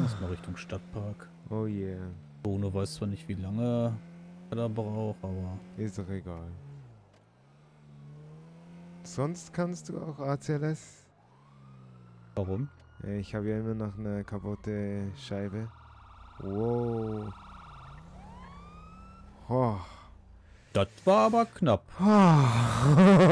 Erstmal Richtung Stadtpark. Oh yeah. Bruno weiß zwar nicht, wie lange er da braucht, aber... Ist doch egal. Sonst kannst du auch ACLS? Warum? Ich habe ja immer noch eine kaputte Scheibe. Wow. Oh. Das war aber knapp. Oh.